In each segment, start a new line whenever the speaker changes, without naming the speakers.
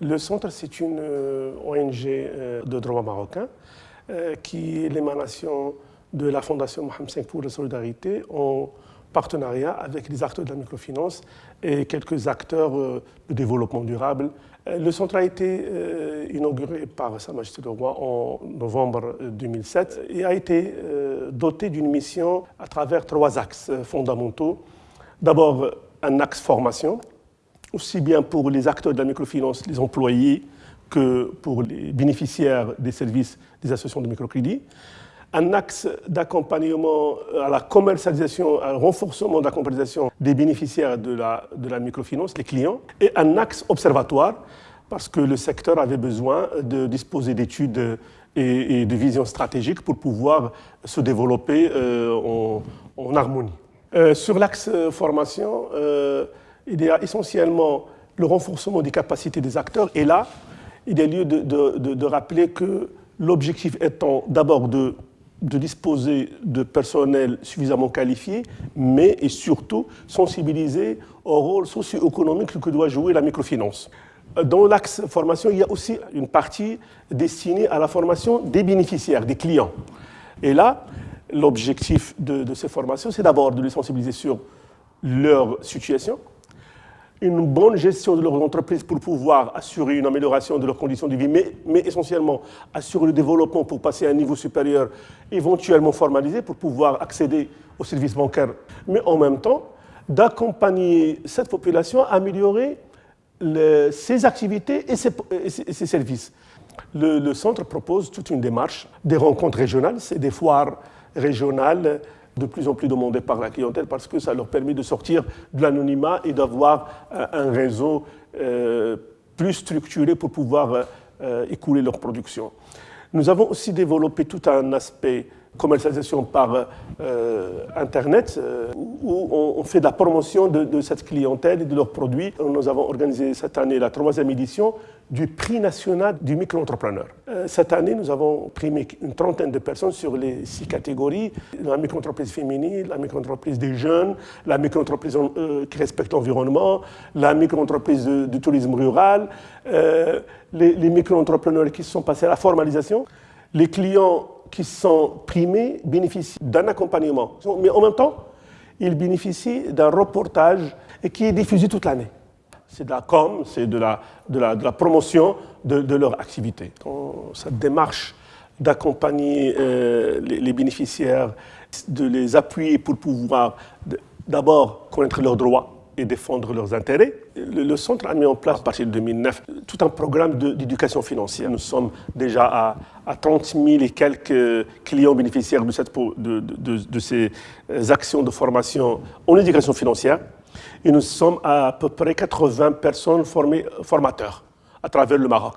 Le centre, c'est une ONG de droit marocain qui est l'émanation de la Fondation Mohamed V pour la solidarité en partenariat avec les acteurs de la microfinance et quelques acteurs euh, de développement durable. Euh, le centre a été euh, inauguré par Sa Majesté le Roi en novembre 2007 et a été doté d'une mission à travers trois axes fondamentaux. D'abord, un axe formation, aussi bien pour les acteurs de la microfinance, les employés, que pour les bénéficiaires des services des associations de microcrédit un axe d'accompagnement à la commercialisation, un renforcement de la commercialisation des bénéficiaires de la, de la microfinance, les clients, et un axe observatoire, parce que le secteur avait besoin de disposer d'études et, de visions stratégiques pour pouvoir se développer euh, en, harmonie. Euh, sur l'axe formation, euh, il y a essentiellement le renforcement des capacités des acteurs, et là, il est lieu de, rappeler que l'objectif étant d'abord de disposer de personnel suffisamment qualifié, mais et surtout sensibiliser au rôle socio-économique que doit jouer la microfinance. Dans l'axe formation, il y a aussi une partie destinée à la formation des bénéficiaires, des clients. Et là, l'objectif de, ces formations, c'est d'abord de les sensibiliser sur leur situation, une bonne gestion de leur entreprise pour pouvoir assurer une amélioration de leurs conditions de vie, mais, essentiellement assurer le développement pour passer à un niveau supérieur, éventuellement formalisé, pour pouvoir accéder aux services bancaires, mais en même temps d'accompagner cette population à améliorer ses activités et ses, services. Le, le centre propose toute une démarche, des rencontres régionales, c'est des foires régionales de plus en plus demandés par la clientèle parce que ça leur permet de sortir de l'anonymat et d'avoir euh, un réseau euh, plus structuré pour pouvoir euh, écouler leur production. Nous avons aussi développé tout un aspect commercialisation par euh, Internet, euh, où on, fait de la promotion de, cette clientèle et de leurs produits. Nous avons organisé cette année la troisième édition du prix national du micro-entrepreneur. Euh, cette année, nous avons primé une trentaine de personnes sur les six catégories, la micro-entreprise féminine, la micro-entreprise des jeunes, la micro-entreprise qui respecte l'environnement, la micro-entreprise du tourisme rural, les, les micro-entrepreneurs qui sont passés à la formalisation. Les clients qui sont primés bénéficient d'un accompagnement, mais en même temps, ils bénéficient d'un reportage qui est diffusé toute l'année. C'est de la com, c'est de la, promotion de, leur activité. Cette démarche d'accompagner euh, les, bénéficiaires, de les appuyer pour pouvoir d'abord connaître leurs droits, et défendre leurs intérêts. Le, centre a mis en place, à partir de 2009, tout un programme d'éducation financière. Nous sommes déjà à, à, 30 000 et quelques clients bénéficiaires de, ces actions de formation en éducation financière. Et nous sommes à, à peu près 80 personnes formées, formateurs à travers le Maroc.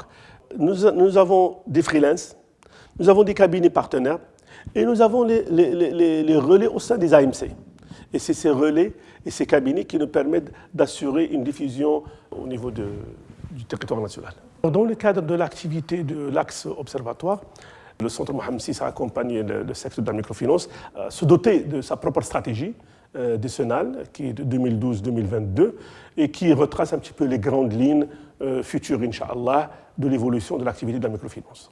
Nous, avons des freelances, nous avons des cabinets partenaires et nous avons les relais au sein des AMC. Et c'est ces relais et ces cabinets qui nous permettent d'assurer une diffusion au niveau de, du territoire national. Dans le cadre de l'activité de l'axe observatoire, le Centre Mohamed VI a accompagné le, secteur de la microfinance à se doter de sa propre stratégie euh, décennale, qui est de 2012-2022, et qui retrace un petit peu les grandes lignes euh, futures, Inch'Allah, de l'évolution de l'activité de la microfinance.